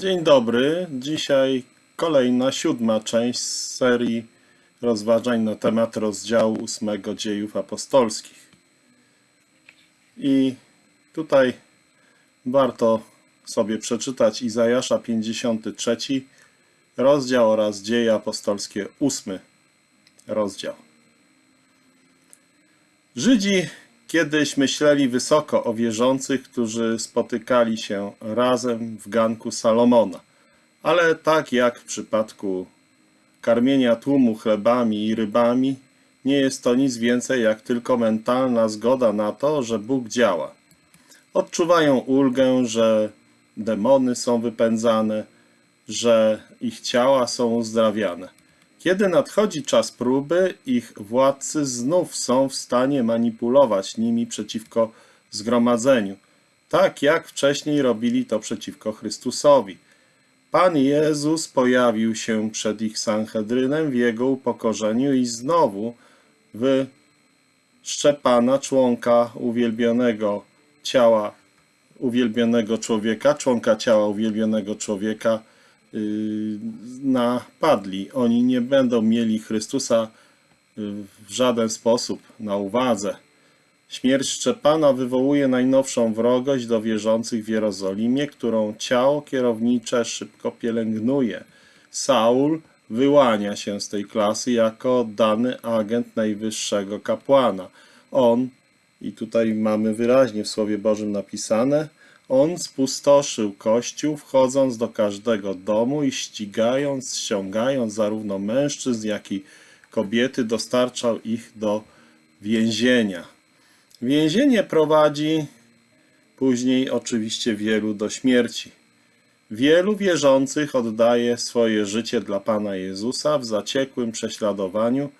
Dzień dobry. Dzisiaj kolejna, siódma część z serii rozważań na temat rozdziału ósmego dziejów apostolskich. I tutaj warto sobie przeczytać Izajasza 53 rozdział oraz dzieje apostolskie ósmy rozdział. Żydzi kiedyś myśleli wysoko o wierzących, którzy spotykali się razem w ganku Salomona. Ale tak jak w przypadku karmienia tłumu chlebami i rybami, nie jest to nic więcej jak tylko mentalna zgoda na to, że Bóg działa. Odczuwają ulgę, że demony są wypędzane, że ich ciała są uzdrawiane. Kiedy nadchodzi czas próby, ich władcy znów są w stanie manipulować nimi przeciwko zgromadzeniu, tak jak wcześniej robili to przeciwko Chrystusowi. Pan Jezus pojawił się przed ich Sanhedrynem w jego upokorzeniu i znowu w Szczepana, członka uwielbionego ciała uwielbionego człowieka, członka ciała uwielbionego człowieka, napadli. Oni nie będą mieli Chrystusa yy, w żaden sposób na uwadze. Śmierć Szczepana wywołuje najnowszą wrogość do wierzących w Jerozolimie, którą ciało kierownicze szybko pielęgnuje. Saul wyłania się z tej klasy jako dany agent najwyższego kapłana. On, i tutaj mamy wyraźnie w Słowie Bożym napisane, on spustoszył kościół, wchodząc do każdego domu i ścigając, ściągając zarówno mężczyzn, jak i kobiety, dostarczał ich do więzienia. Więzienie prowadzi później oczywiście wielu do śmierci. Wielu wierzących oddaje swoje życie dla Pana Jezusa w zaciekłym prześladowaniu,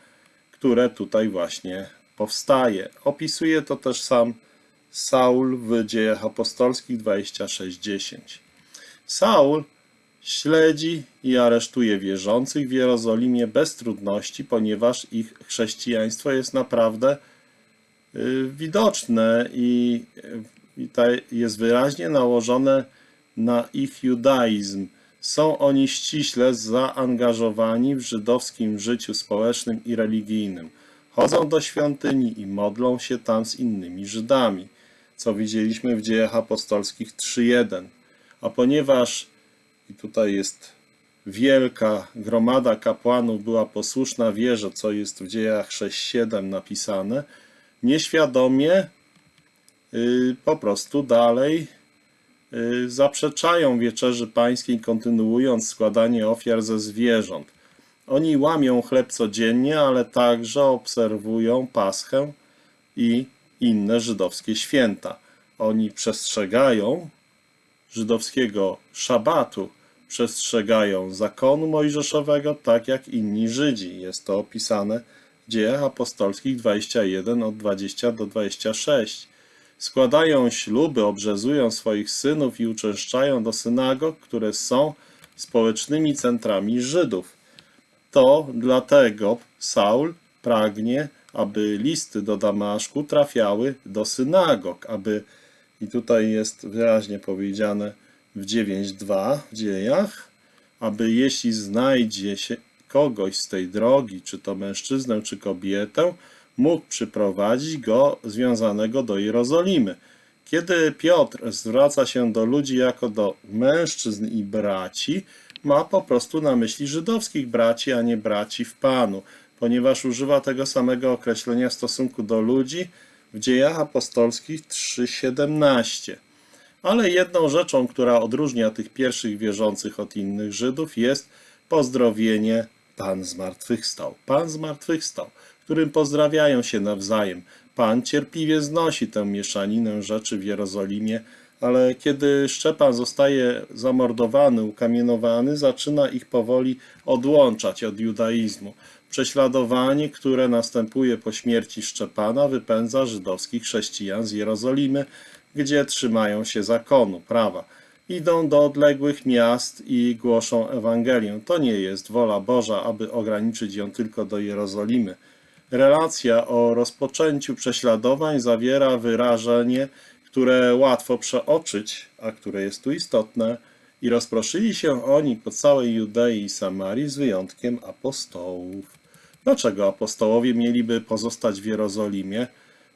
które tutaj właśnie powstaje. Opisuje to też sam Saul w dziejach apostolskich 26:10. Saul śledzi i aresztuje wierzących w Jerozolimie bez trudności, ponieważ ich chrześcijaństwo jest naprawdę y, widoczne i, i jest wyraźnie nałożone na ich judaizm. Są oni ściśle zaangażowani w żydowskim życiu społecznym i religijnym. Chodzą do świątyni i modlą się tam z innymi Żydami co widzieliśmy w dziejach apostolskich 3.1. A ponieważ, i tutaj jest wielka gromada kapłanów była posłuszna wierze, co jest w dziejach 6.7 napisane, nieświadomie y, po prostu dalej y, zaprzeczają wieczerzy pańskiej, kontynuując składanie ofiar ze zwierząt. Oni łamią chleb codziennie, ale także obserwują paschę i inne żydowskie święta. Oni przestrzegają żydowskiego szabatu, przestrzegają zakonu mojżeszowego, tak jak inni Żydzi. Jest to opisane w dziejach apostolskich 21 od 20 do 26. Składają śluby, obrzezują swoich synów i uczęszczają do synagog, które są społecznymi centrami Żydów. To dlatego Saul pragnie aby listy do Damaszku trafiały do synagog, aby, i tutaj jest wyraźnie powiedziane w 9.2 w dziejach, aby jeśli znajdzie się kogoś z tej drogi, czy to mężczyznę, czy kobietę, mógł przyprowadzić go związanego do Jerozolimy. Kiedy Piotr zwraca się do ludzi jako do mężczyzn i braci, ma po prostu na myśli żydowskich braci, a nie braci w Panu ponieważ używa tego samego określenia w stosunku do ludzi w dziejach apostolskich 3.17. Ale jedną rzeczą, która odróżnia tych pierwszych wierzących od innych Żydów jest pozdrowienie Pan zmartwychwstał. Pan zmartwychwstał, którym pozdrawiają się nawzajem. Pan cierpliwie znosi tę mieszaninę rzeczy w Jerozolimie, ale kiedy Szczepan zostaje zamordowany, ukamienowany, zaczyna ich powoli odłączać od judaizmu. Prześladowanie, które następuje po śmierci Szczepana, wypędza żydowskich chrześcijan z Jerozolimy, gdzie trzymają się zakonu, prawa. Idą do odległych miast i głoszą Ewangelię. To nie jest wola Boża, aby ograniczyć ją tylko do Jerozolimy. Relacja o rozpoczęciu prześladowań zawiera wyrażenie, które łatwo przeoczyć, a które jest tu istotne, I rozproszyli się oni po całej Judei i Samarii z wyjątkiem apostołów. Dlaczego apostołowie mieliby pozostać w Jerozolimie?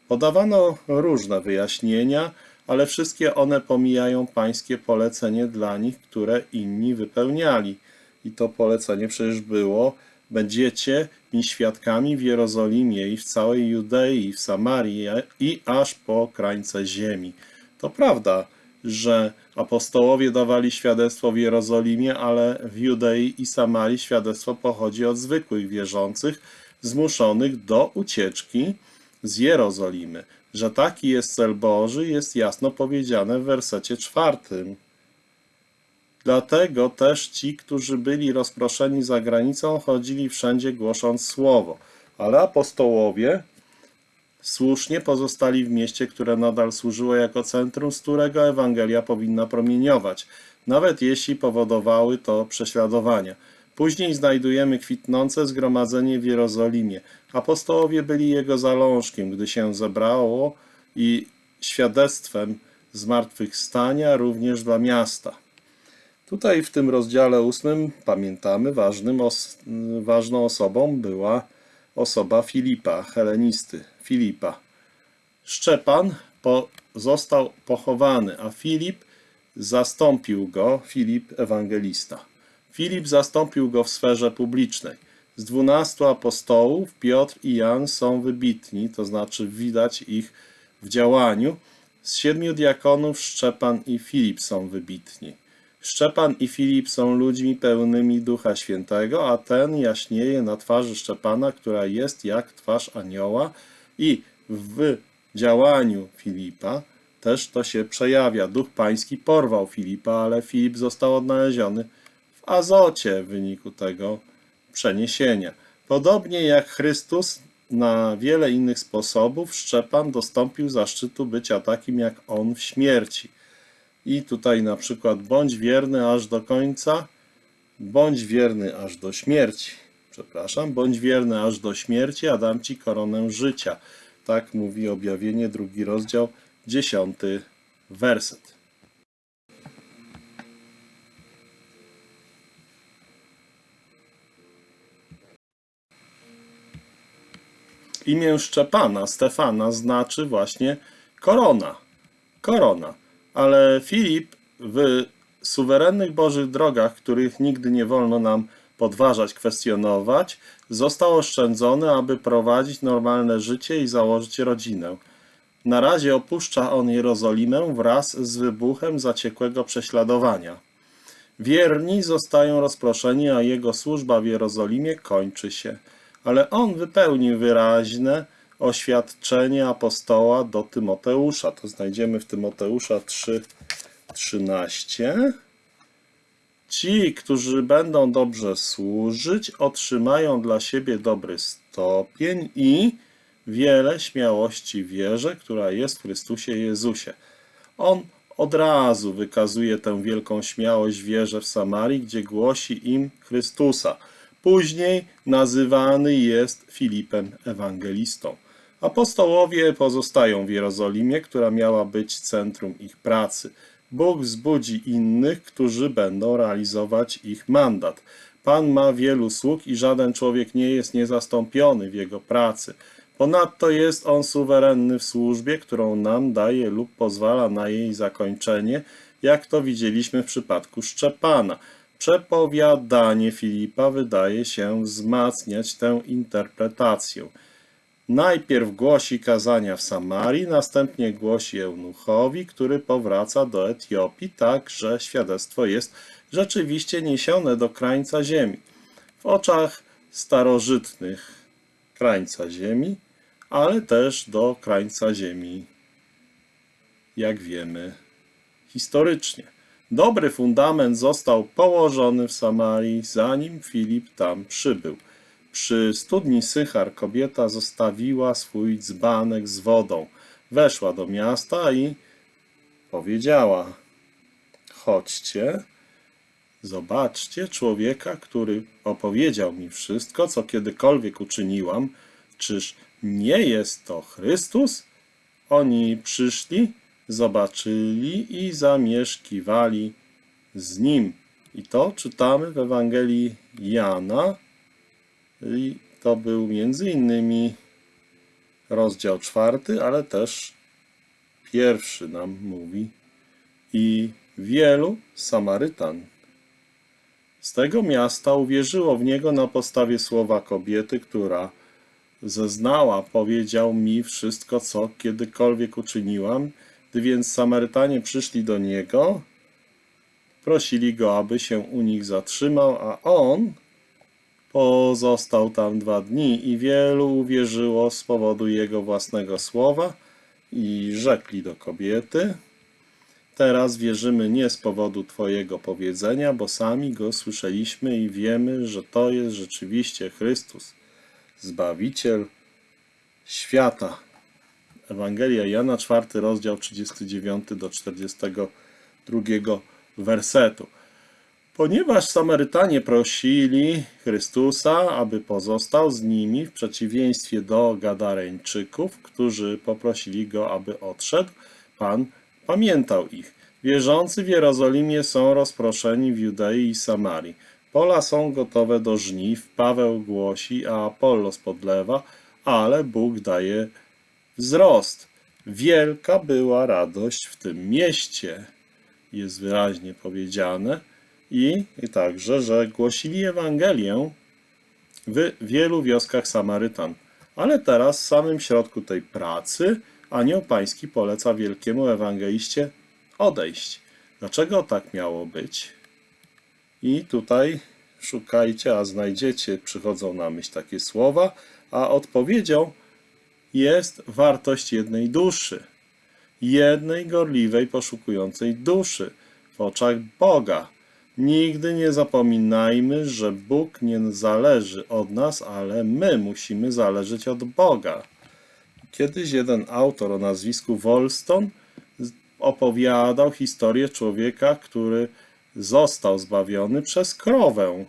Podawano różne wyjaśnienia, ale wszystkie one pomijają pańskie polecenie dla nich, które inni wypełniali. I to polecenie przecież było: Będziecie mi świadkami w Jerozolimie i w całej Judei, i w Samarii, i aż po krańce ziemi. To prawda, że apostołowie dawali świadectwo w Jerozolimie, ale w Judei i Samarii świadectwo pochodzi od zwykłych wierzących, zmuszonych do ucieczki z Jerozolimy. Że taki jest cel Boży, jest jasno powiedziane w wersecie czwartym. Dlatego też ci, którzy byli rozproszeni za granicą, chodzili wszędzie głosząc słowo. Ale apostołowie słusznie pozostali w mieście, które nadal służyło jako centrum, z którego Ewangelia powinna promieniować, nawet jeśli powodowały to prześladowania. Później znajdujemy kwitnące zgromadzenie w Jerozolimie. Apostołowie byli jego zalążkiem, gdy się zebrało i świadectwem zmartwychwstania również dla miasta. Tutaj w tym rozdziale ósmym pamiętamy, ważnym ważną osobą była osoba Filipa, helenisty Filipa. Szczepan po został pochowany, a Filip zastąpił go, Filip ewangelista. Filip zastąpił go w sferze publicznej. Z dwunastu apostołów Piotr i Jan są wybitni, to znaczy widać ich w działaniu. Z siedmiu diakonów Szczepan i Filip są wybitni. Szczepan i Filip są ludźmi pełnymi Ducha Świętego, a ten jaśnieje na twarzy Szczepana, która jest jak twarz anioła i w działaniu Filipa też to się przejawia. Duch Pański porwał Filipa, ale Filip został odnaleziony w Azocie w wyniku tego przeniesienia. Podobnie jak Chrystus na wiele innych sposobów, Szczepan dostąpił zaszczytu bycia takim jak on w śmierci. I tutaj na przykład bądź wierny aż do końca, bądź wierny aż do śmierci. Przepraszam, bądź wierny aż do śmierci, a dam ci koronę życia. Tak mówi objawienie, drugi rozdział, dziesiąty werset. Imię Szczepana, Stefana, znaczy właśnie korona. Korona. Ale Filip w suwerennych Bożych drogach, których nigdy nie wolno nam podważać, kwestionować, został oszczędzony, aby prowadzić normalne życie i założyć rodzinę. Na razie opuszcza on Jerozolimę wraz z wybuchem zaciekłego prześladowania. Wierni zostają rozproszeni, a jego służba w Jerozolimie kończy się. Ale on wypełnił wyraźne oświadczenie apostoła do Tymoteusza. To znajdziemy w Tymoteusza 3:13. Ci, którzy będą dobrze służyć, otrzymają dla siebie dobry stopień i wiele śmiałości wierze, która jest w Chrystusie Jezusie. On od razu wykazuje tę wielką śmiałość wierze w Samarii, gdzie głosi im Chrystusa. Później nazywany jest Filipem Ewangelistą. Apostołowie pozostają w Jerozolimie, która miała być centrum ich pracy. Bóg wzbudzi innych, którzy będą realizować ich mandat. Pan ma wielu sług i żaden człowiek nie jest niezastąpiony w jego pracy. Ponadto jest on suwerenny w służbie, którą nam daje lub pozwala na jej zakończenie, jak to widzieliśmy w przypadku Szczepana. Przepowiadanie Filipa wydaje się wzmacniać tę interpretację. Najpierw głosi kazania w Samarii, następnie głosi eunuchowi, który powraca do Etiopii, tak że świadectwo jest rzeczywiście niesione do krańca ziemi. W oczach starożytnych krańca ziemi, ale też do krańca ziemi, jak wiemy, historycznie. Dobry fundament został położony w Samarii, zanim Filip tam przybył. Przy studni Sychar kobieta zostawiła swój dzbanek z wodą. Weszła do miasta i powiedziała: Chodźcie, zobaczcie człowieka, który opowiedział mi wszystko, co kiedykolwiek uczyniłam. Czyż nie jest to Chrystus? Oni przyszli, zobaczyli i zamieszkiwali z nim. I to czytamy w Ewangelii Jana. I to był między innymi rozdział czwarty, ale też pierwszy nam mówi. I wielu Samarytan z tego miasta uwierzyło w niego na podstawie słowa kobiety, która zeznała, powiedział mi wszystko, co kiedykolwiek uczyniłam. Gdy więc Samarytanie przyszli do niego, prosili go, aby się u nich zatrzymał, a on pozostał tam dwa dni i wielu uwierzyło z powodu jego własnego słowa i rzekli do kobiety, Teraz wierzymy nie z powodu Twojego powiedzenia, bo sami go słyszeliśmy i wiemy, że to jest rzeczywiście Chrystus, Zbawiciel świata. Ewangelia Jana, 4 rozdział 39 do 42 wersetu. Ponieważ Samarytanie prosili Chrystusa, aby pozostał z nimi, w przeciwieństwie do Gadareńczyków, którzy poprosili go, aby odszedł, Pan pamiętał ich. Wierzący w Jerozolimie są rozproszeni w Judei i Samarii. Pola są gotowe do żniw, Paweł głosi, a Apollos podlewa, ale Bóg daje wzrost. Wielka była radość w tym mieście, jest wyraźnie powiedziane, i, i także, że głosili Ewangelię w wielu wioskach Samarytan. Ale teraz w samym środku tej pracy anioł pański poleca wielkiemu ewangeliście odejść. Dlaczego tak miało być? I tutaj szukajcie, a znajdziecie, przychodzą na myśl takie słowa, a odpowiedzią jest wartość jednej duszy. Jednej gorliwej, poszukującej duszy w oczach Boga. Nigdy nie zapominajmy, że Bóg nie zależy od nas, ale my musimy zależeć od Boga. Kiedyś jeden autor o nazwisku Wolston opowiadał historię człowieka, który został zbawiony przez krowę.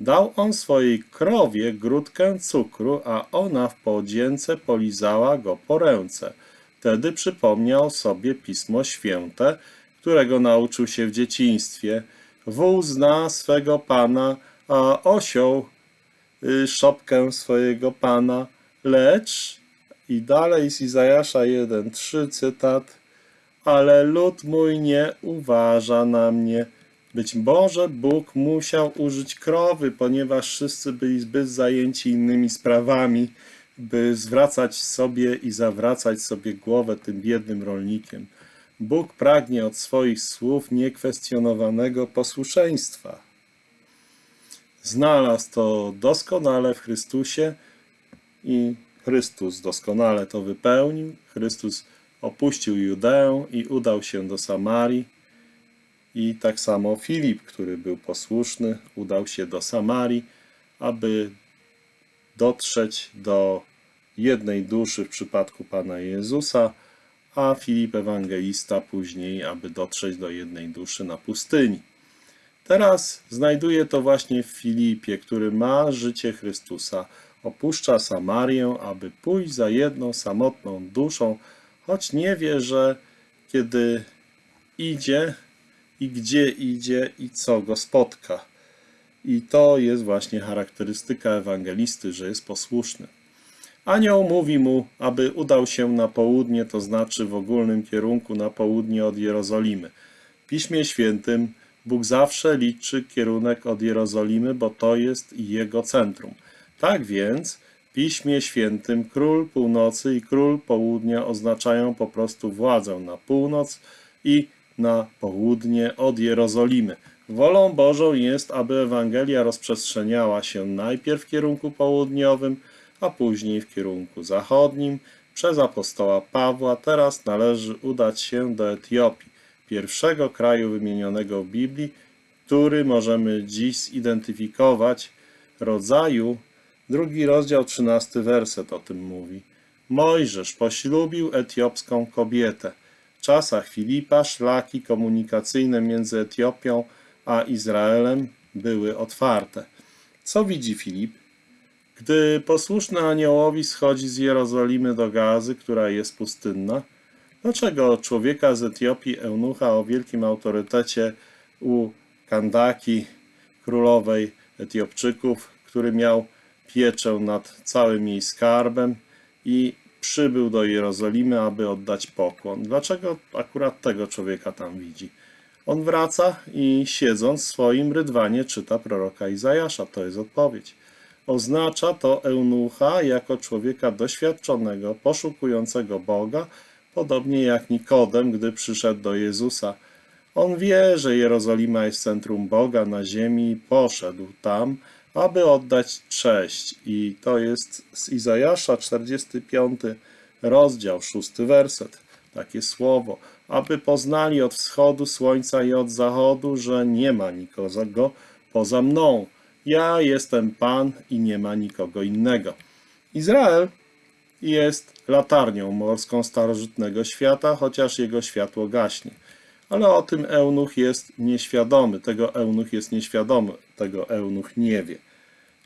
Dał on swojej krowie grudkę cukru, a ona w podzięce polizała go po ręce. Wtedy przypomniał sobie Pismo Święte, którego nauczył się w dzieciństwie. Wół zna swego pana, a osioł y, szopkę swojego pana, lecz i dalej z Izajasza 1:3 cytat Ale lud mój nie uważa na mnie. Być może Bóg musiał użyć krowy, ponieważ wszyscy byli zbyt zajęci innymi sprawami, by zwracać sobie i zawracać sobie głowę tym biednym rolnikiem. Bóg pragnie od swoich słów niekwestionowanego posłuszeństwa. Znalazł to doskonale w Chrystusie i Chrystus doskonale to wypełnił. Chrystus opuścił Judeę i udał się do Samarii. I tak samo Filip, który był posłuszny, udał się do Samarii, aby dotrzeć do jednej duszy w przypadku Pana Jezusa, a Filip Ewangelista później, aby dotrzeć do jednej duszy na pustyni. Teraz znajduje to właśnie w Filipie, który ma życie Chrystusa opuszcza Samarię, aby pójść za jedną samotną duszą, choć nie wie, że kiedy idzie i gdzie idzie i co go spotka. I to jest właśnie charakterystyka ewangelisty, że jest posłuszny. Anioł mówi mu, aby udał się na południe, to znaczy w ogólnym kierunku na południe od Jerozolimy. W Piśmie Świętym Bóg zawsze liczy kierunek od Jerozolimy, bo to jest jego centrum. Tak więc w Piśmie Świętym król północy i król południa oznaczają po prostu władzę na północ i na południe od Jerozolimy. Wolą Bożą jest, aby Ewangelia rozprzestrzeniała się najpierw w kierunku południowym, a później w kierunku zachodnim. Przez apostoła Pawła teraz należy udać się do Etiopii, pierwszego kraju wymienionego w Biblii, który możemy dziś zidentyfikować rodzaju Drugi rozdział, trzynasty werset o tym mówi. Mojżesz poślubił etiopską kobietę. W czasach Filipa szlaki komunikacyjne między Etiopią a Izraelem były otwarte. Co widzi Filip? Gdy posłuszny aniołowi schodzi z Jerozolimy do Gazy, która jest pustynna, dlaczego człowieka z Etiopii, eunucha o wielkim autorytecie u Kandaki, królowej Etiopczyków, który miał pieczę nad całym jej skarbem i przybył do Jerozolimy, aby oddać pokłon. Dlaczego akurat tego człowieka tam widzi? On wraca i siedząc w swoim rydwanie czyta proroka Izajasza. To jest odpowiedź. Oznacza to eunucha jako człowieka doświadczonego, poszukującego Boga, podobnie jak Nikodem, gdy przyszedł do Jezusa. On wie, że Jerozolima jest centrum Boga na ziemi i poszedł tam, aby oddać cześć. I to jest z Izajasza 45 rozdział, szósty werset. Takie słowo. Aby poznali od wschodu słońca i od zachodu, że nie ma nikogo poza mną. Ja jestem Pan i nie ma nikogo innego. Izrael jest latarnią morską starożytnego świata, chociaż jego światło gaśnie. Ale o tym eunuch jest nieświadomy, tego eunuch jest nieświadomy, tego eunuch nie wie.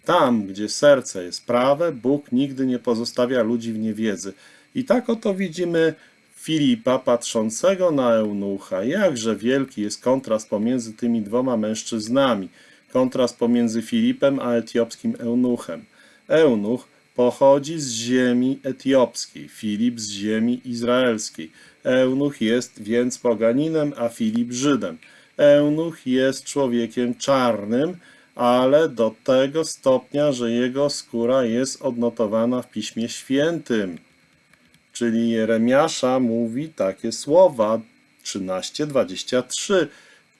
Tam, gdzie serce jest prawe, Bóg nigdy nie pozostawia ludzi w niewiedzy. I tak oto widzimy Filipa patrzącego na eunucha. Jakże wielki jest kontrast pomiędzy tymi dwoma mężczyznami. Kontrast pomiędzy Filipem a etiopskim eunuchem. Eunuch pochodzi z ziemi etiopskiej, Filip z ziemi izraelskiej. Eunuch jest więc poganinem, a Filip Żydem. Eunuch jest człowiekiem czarnym, ale do tego stopnia, że jego skóra jest odnotowana w Piśmie Świętym. Czyli Jeremiasza mówi takie słowa 13:23.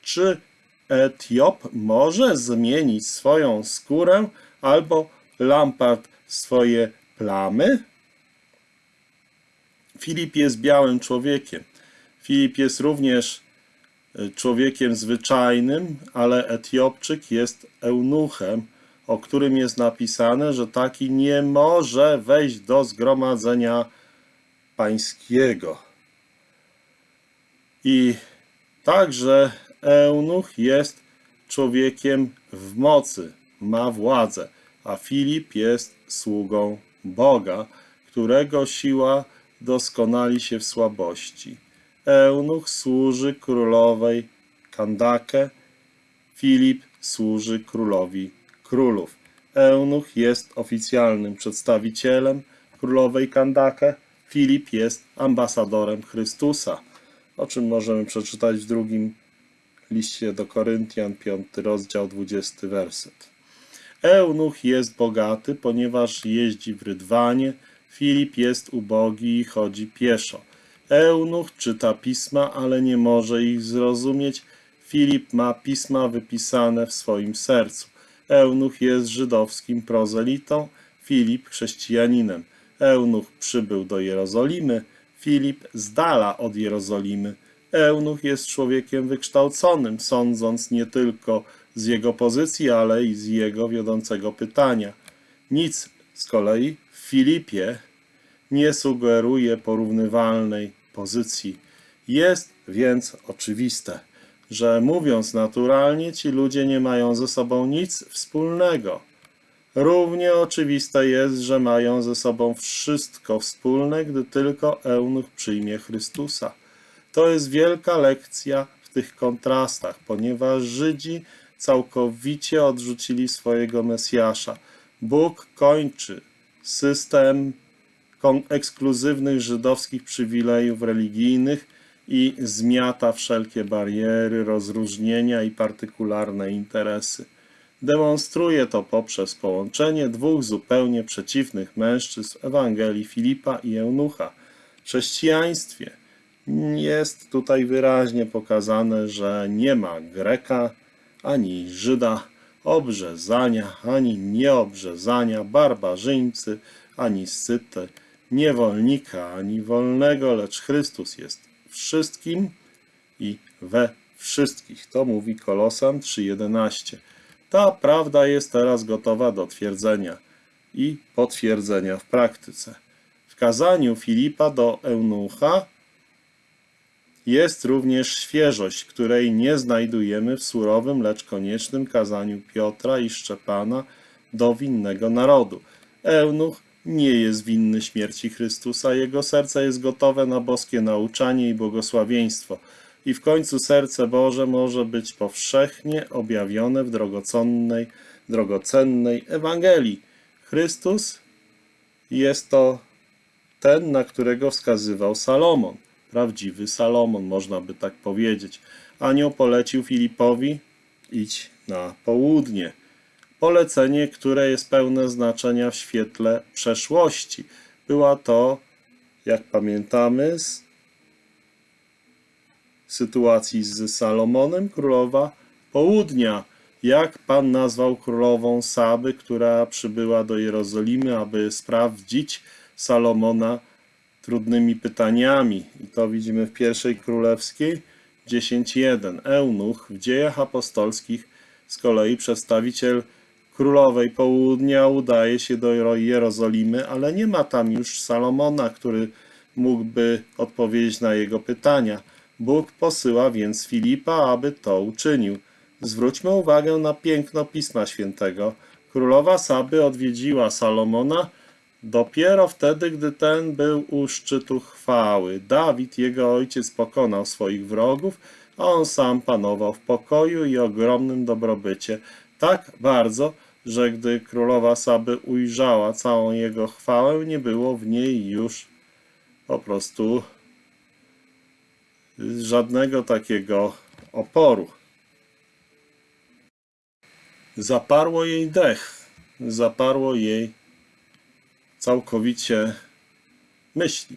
Czy Etiop może zmienić swoją skórę albo Lampart swoje plamy? Filip jest białym człowiekiem. Filip jest również e, człowiekiem zwyczajnym, ale Etiopczyk jest eunuchem, o którym jest napisane, że taki nie może wejść do zgromadzenia pańskiego. I także eunuch jest człowiekiem w mocy, ma władzę, a Filip jest sługą Boga, którego siła doskonali się w słabości. Eunuch służy królowej Kandake, Filip służy królowi królów. Eunuch jest oficjalnym przedstawicielem królowej Kandake, Filip jest ambasadorem Chrystusa, o czym możemy przeczytać w drugim liście do Koryntian, 5 rozdział, 20 werset. Eunuch jest bogaty, ponieważ jeździ w rydwanie, Filip jest ubogi i chodzi pieszo. Eunuch czyta pisma, ale nie może ich zrozumieć. Filip ma pisma wypisane w swoim sercu. Eunuch jest żydowskim prozelitą, Filip chrześcijaninem. Eunuch przybył do Jerozolimy, Filip z dala od Jerozolimy. Eunuch jest człowiekiem wykształconym, sądząc nie tylko z jego pozycji, ale i z jego wiodącego pytania. Nic z kolei w Filipie nie sugeruje porównywalnej pozycji. Jest więc oczywiste, że mówiąc naturalnie, ci ludzie nie mają ze sobą nic wspólnego. Równie oczywiste jest, że mają ze sobą wszystko wspólne, gdy tylko eunuch przyjmie Chrystusa. To jest wielka lekcja w tych kontrastach, ponieważ Żydzi całkowicie odrzucili swojego Mesjasza. Bóg kończy system ekskluzywnych żydowskich przywilejów religijnych i zmiata wszelkie bariery, rozróżnienia i partykularne interesy. Demonstruje to poprzez połączenie dwóch zupełnie przeciwnych mężczyzn Ewangelii Filipa i Eunucha. W chrześcijaństwie jest tutaj wyraźnie pokazane, że nie ma Greka ani Żyda, obrzezania ani nieobrzezania, barbarzyńcy ani syty, niewolnika ani wolnego, lecz Chrystus jest wszystkim i we wszystkich. To mówi Kolosan 3:11. Ta prawda jest teraz gotowa do twierdzenia i potwierdzenia w praktyce. W kazaniu Filipa do Eunucha jest również świeżość, której nie znajdujemy w surowym, lecz koniecznym kazaniu Piotra i Szczepana do winnego narodu. Eunuch nie jest winny śmierci Chrystusa, jego serce jest gotowe na boskie nauczanie i błogosławieństwo. i w końcu serce Boże może być powszechnie objawione w drogocennej, drogocennej Ewangelii. Chrystus jest to ten, na którego wskazywał Salomon. Prawdziwy Salomon, można by tak powiedzieć. Anioł polecił Filipowi idź na południe. Polecenie, które jest pełne znaczenia w świetle przeszłości. Była to, jak pamiętamy, z sytuacji z Salomonem, królowa południa. Jak Pan nazwał królową Saby, która przybyła do Jerozolimy, aby sprawdzić Salomona trudnymi pytaniami. I to widzimy w pierwszej królewskiej 10.1. Eunuch w dziejach apostolskich z kolei przedstawiciel królowej południa udaje się do Jerozolimy, ale nie ma tam już Salomona, który mógłby odpowiedzieć na jego pytania. Bóg posyła więc Filipa, aby to uczynił. Zwróćmy uwagę na piękno Pisma Świętego. Królowa Saby odwiedziła Salomona dopiero wtedy, gdy ten był u szczytu chwały. Dawid, jego ojciec, pokonał swoich wrogów, a on sam panował w pokoju i ogromnym dobrobycie. Tak bardzo, że gdy królowa Saby ujrzała całą jego chwałę, nie było w niej już po prostu żadnego takiego oporu. Zaparło jej dech, zaparło jej całkowicie myśli.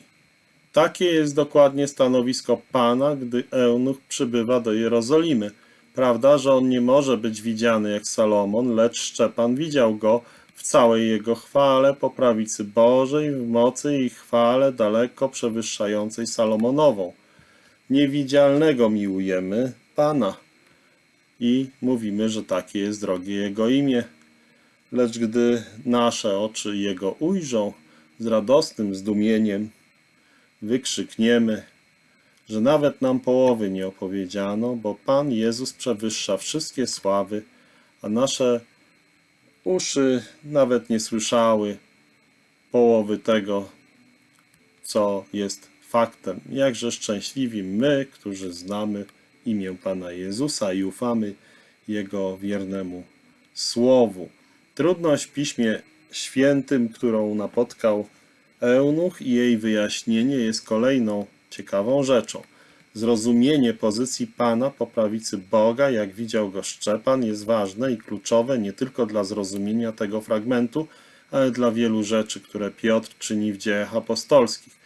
Takie jest dokładnie stanowisko Pana, gdy eunuch przybywa do Jerozolimy. Prawda, że on nie może być widziany jak Salomon, lecz Szczepan widział go w całej jego chwale po prawicy Bożej, w mocy i chwale daleko przewyższającej Salomonową. Niewidzialnego miłujemy Pana i mówimy, że takie jest drogie Jego imię. Lecz gdy nasze oczy Jego ujrzą, z radosnym zdumieniem wykrzykniemy, że nawet nam połowy nie opowiedziano, bo Pan Jezus przewyższa wszystkie sławy, a nasze uszy nawet nie słyszały połowy tego, co jest faktem. Jakże szczęśliwi my, którzy znamy imię Pana Jezusa i ufamy Jego wiernemu Słowu. Trudność w Piśmie Świętym, którą napotkał Eunuch i jej wyjaśnienie jest kolejną ciekawą rzeczą. Zrozumienie pozycji Pana po prawicy Boga, jak widział go Szczepan, jest ważne i kluczowe nie tylko dla zrozumienia tego fragmentu, ale dla wielu rzeczy, które Piotr czyni w dziejach apostolskich.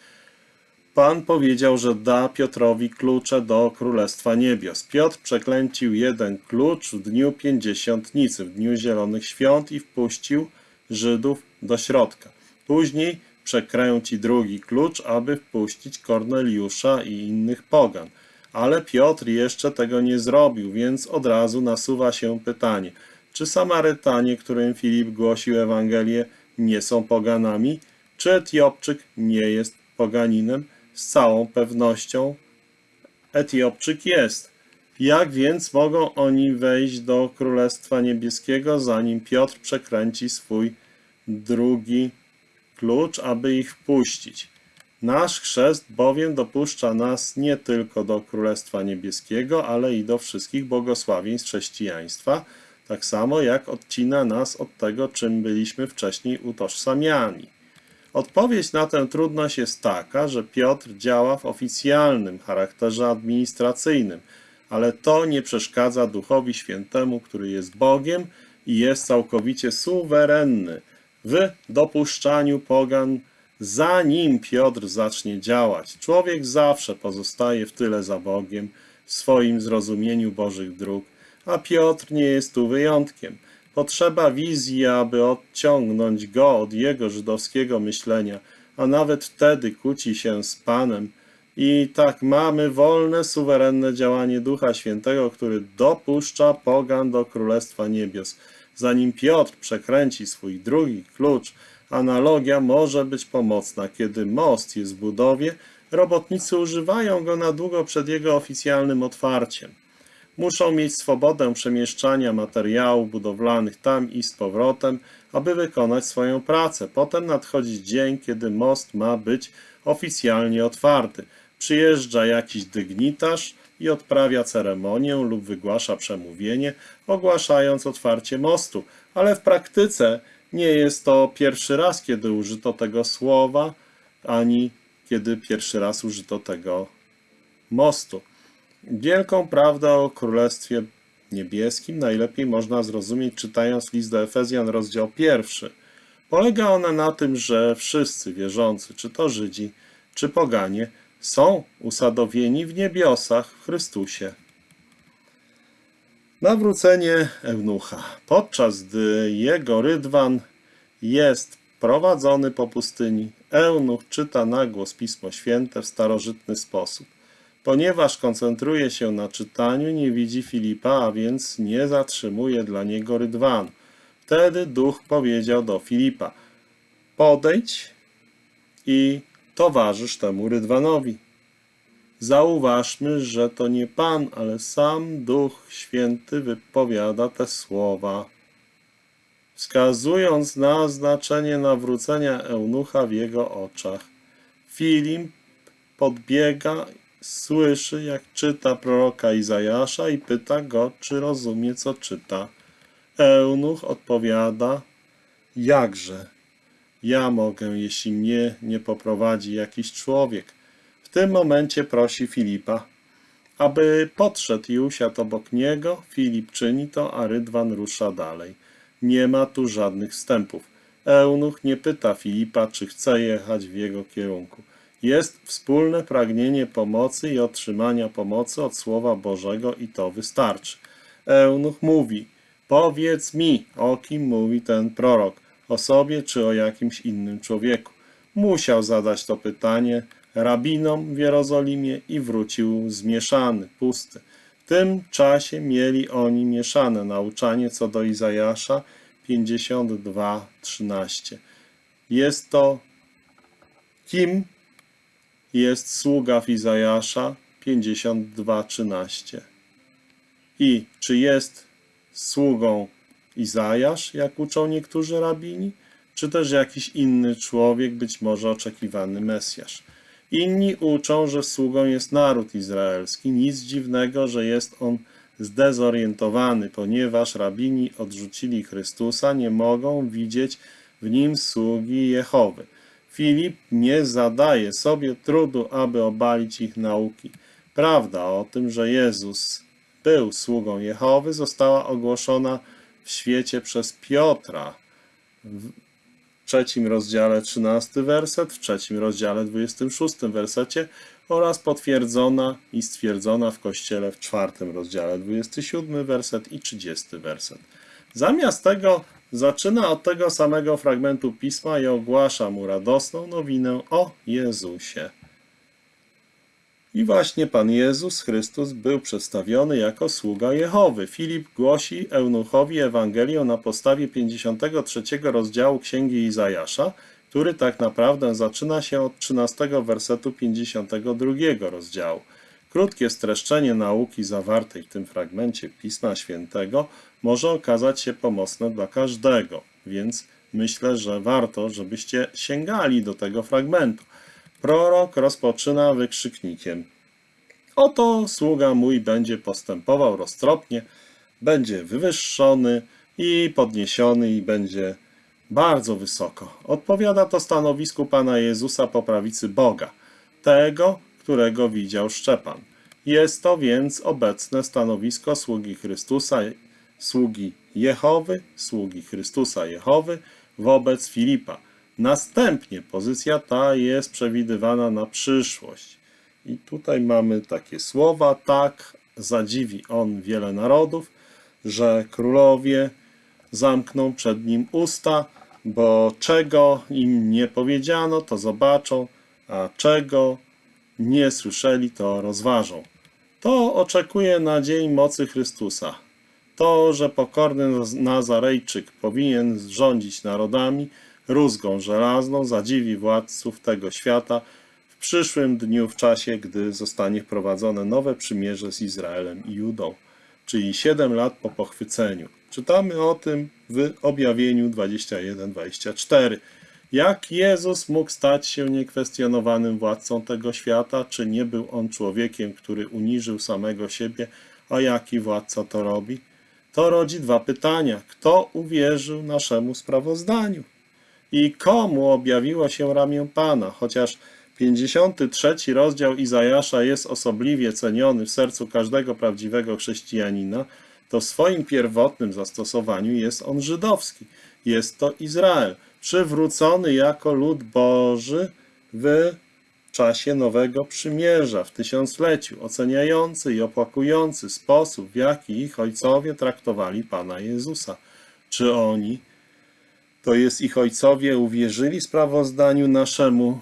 Pan powiedział, że da Piotrowi klucze do Królestwa Niebios. Piotr przeklęcił jeden klucz w dniu pięćdziesiątnicy, w dniu zielonych świąt i wpuścił Żydów do środka. Później przekręci drugi klucz, aby wpuścić Korneliusza i innych pogan. Ale Piotr jeszcze tego nie zrobił, więc od razu nasuwa się pytanie, czy Samarytanie, którym Filip głosił Ewangelię, nie są poganami? Czy Etiopczyk nie jest poganinem? Z całą pewnością Etiopczyk jest. Jak więc mogą oni wejść do Królestwa Niebieskiego, zanim Piotr przekręci swój drugi klucz, aby ich wpuścić? Nasz chrzest bowiem dopuszcza nas nie tylko do Królestwa Niebieskiego, ale i do wszystkich błogosławieństw chrześcijaństwa, tak samo jak odcina nas od tego, czym byliśmy wcześniej utożsamiani. Odpowiedź na tę trudność jest taka, że Piotr działa w oficjalnym charakterze administracyjnym, ale to nie przeszkadza Duchowi Świętemu, który jest Bogiem i jest całkowicie suwerenny w dopuszczaniu pogan, zanim Piotr zacznie działać. Człowiek zawsze pozostaje w tyle za Bogiem w swoim zrozumieniu Bożych dróg, a Piotr nie jest tu wyjątkiem. Potrzeba wizji, aby odciągnąć go od jego żydowskiego myślenia, a nawet wtedy kłóci się z Panem. I tak mamy wolne, suwerenne działanie Ducha Świętego, który dopuszcza pogan do Królestwa Niebios. Zanim Piotr przekręci swój drugi klucz, analogia może być pomocna. Kiedy most jest w budowie, robotnicy używają go na długo przed jego oficjalnym otwarciem. Muszą mieć swobodę przemieszczania materiałów budowlanych tam i z powrotem, aby wykonać swoją pracę. Potem nadchodzi dzień, kiedy most ma być oficjalnie otwarty. Przyjeżdża jakiś dygnitarz i odprawia ceremonię lub wygłasza przemówienie, ogłaszając otwarcie mostu, ale w praktyce nie jest to pierwszy raz, kiedy użyto tego słowa, ani kiedy pierwszy raz użyto tego mostu. Wielką prawdę o Królestwie Niebieskim najlepiej można zrozumieć czytając list do Efezjan, rozdział pierwszy. Polega ona na tym, że wszyscy wierzący, czy to Żydzi, czy poganie, są usadowieni w niebiosach w Chrystusie. Nawrócenie Eunucha. Podczas gdy jego rydwan jest prowadzony po pustyni, Eunuch czyta na głos Pismo Święte w starożytny sposób. Ponieważ koncentruje się na czytaniu, nie widzi Filipa, a więc nie zatrzymuje dla niego rydwanu. Wtedy duch powiedział do Filipa: Podejdź i towarzysz temu rydwanowi. Zauważmy, że to nie Pan, ale sam Duch Święty wypowiada te słowa, wskazując na znaczenie nawrócenia eunucha w jego oczach. Filip podbiega, słyszy, jak czyta proroka Izajasza i pyta go, czy rozumie, co czyta. Eunuch odpowiada, jakże? Ja mogę, jeśli mnie nie poprowadzi jakiś człowiek. W tym momencie prosi Filipa, aby podszedł i usiadł obok niego. Filip czyni to, a Rydwan rusza dalej. Nie ma tu żadnych wstępów. Eunuch nie pyta Filipa, czy chce jechać w jego kierunku. Jest wspólne pragnienie pomocy i otrzymania pomocy od Słowa Bożego i to wystarczy. Eunuch mówi, powiedz mi, o kim mówi ten prorok, o sobie czy o jakimś innym człowieku. Musiał zadać to pytanie rabinom w Jerozolimie i wrócił zmieszany, pusty. W tym czasie mieli oni mieszane nauczanie co do Izajasza 52:13. Jest to kim jest sługa Izajasza 52:13. I czy jest sługą Izajasz, jak uczą niektórzy rabini, czy też jakiś inny człowiek, być może oczekiwany Mesjasz. Inni uczą, że sługą jest naród izraelski. Nic dziwnego, że jest on zdezorientowany, ponieważ rabini odrzucili Chrystusa, nie mogą widzieć w nim sługi Jehowy. Filip nie zadaje sobie trudu, aby obalić ich nauki. Prawda o tym, że Jezus był sługą Jehowy, została ogłoszona w świecie przez Piotra w trzecim rozdziale 13 werset, w trzecim rozdziale 26 wersecie oraz potwierdzona i stwierdzona w Kościele w czwartym rozdziale 27 werset i 30 werset. Zamiast tego zaczyna od tego samego fragmentu Pisma i ogłasza mu radosną nowinę o Jezusie. I właśnie Pan Jezus Chrystus był przedstawiony jako sługa Jehowy. Filip głosi eunuchowi Ewangelię na podstawie 53 rozdziału Księgi Izajasza, który tak naprawdę zaczyna się od 13 wersetu 52 rozdziału. Krótkie streszczenie nauki zawartej w tym fragmencie Pisma Świętego może okazać się pomocne dla każdego, więc myślę, że warto, żebyście sięgali do tego fragmentu. Prorok rozpoczyna wykrzyknikiem. Oto sługa mój będzie postępował roztropnie, będzie wywyższony i podniesiony i będzie bardzo wysoko. Odpowiada to stanowisku Pana Jezusa po prawicy Boga, tego, którego widział Szczepan. Jest to więc obecne stanowisko sługi Chrystusa, sługi Jehowy, sługi Chrystusa Jehowy wobec Filipa. Następnie pozycja ta jest przewidywana na przyszłość. I tutaj mamy takie słowa, tak zadziwi on wiele narodów, że królowie zamkną przed nim usta, bo czego im nie powiedziano, to zobaczą, a czego nie słyszeli, to rozważą. To oczekuje na dzień mocy Chrystusa. To, że pokorny Nazarejczyk powinien rządzić narodami, rózgą żelazną zadziwi władców tego świata w przyszłym dniu, w czasie, gdy zostanie wprowadzone nowe przymierze z Izraelem i Judą, czyli 7 lat po pochwyceniu. Czytamy o tym w objawieniu 21-24. Jak Jezus mógł stać się niekwestionowanym władcą tego świata? Czy nie był on człowiekiem, który uniżył samego siebie? A jaki władca to robi? To rodzi dwa pytania. Kto uwierzył naszemu sprawozdaniu? I komu objawiło się ramię Pana? Chociaż 53 rozdział Izajasza jest osobliwie ceniony w sercu każdego prawdziwego chrześcijanina, to w swoim pierwotnym zastosowaniu jest on żydowski. Jest to Izrael, przywrócony jako lud Boży w czasie Nowego Przymierza, w tysiącleciu, oceniający i opłakujący sposób, w jaki ich ojcowie traktowali Pana Jezusa. Czy oni, to jest ich ojcowie, uwierzyli sprawozdaniu naszemu?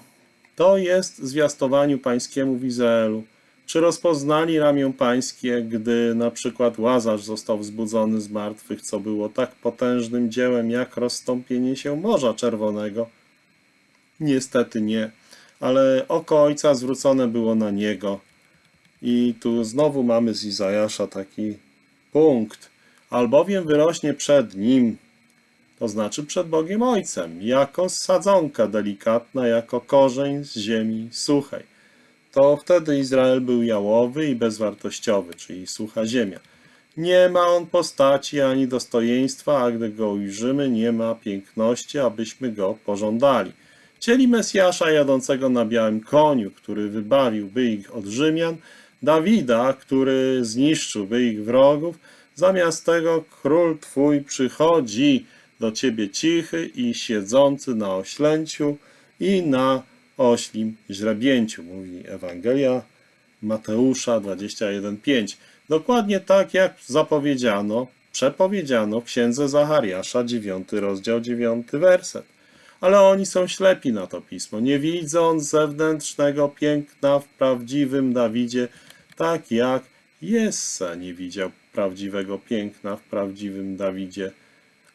To jest zwiastowaniu pańskiemu w Izraelu. Czy rozpoznali ramię pańskie, gdy na przykład Łazarz został wzbudzony z martwych, co było tak potężnym dziełem jak rozstąpienie się Morza Czerwonego? Niestety nie, ale oko Ojca zwrócone było na Niego. I tu znowu mamy z Izajasza taki punkt. Albowiem wyrośnie przed Nim, to znaczy przed Bogiem Ojcem, jako sadzonka delikatna, jako korzeń z ziemi suchej to wtedy Izrael był jałowy i bezwartościowy, czyli sucha ziemia. Nie ma on postaci ani dostojeństwa, a gdy go ujrzymy, nie ma piękności, abyśmy go pożądali. Chcieli Mesjasza jadącego na białym koniu, który wybawiłby ich od Rzymian, Dawida, który zniszczyłby ich wrogów, zamiast tego król Twój przychodzi do Ciebie cichy i siedzący na oślęciu i na oślim źrebięciu, mówi Ewangelia Mateusza 21:5. Dokładnie tak jak zapowiedziano, przepowiedziano w księdze Zachariasza 9 rozdział 9 werset. Ale oni są ślepi na to pismo, nie widząc zewnętrznego piękna w prawdziwym Dawidzie, tak jak Jesse nie widział prawdziwego piękna w prawdziwym Dawidzie.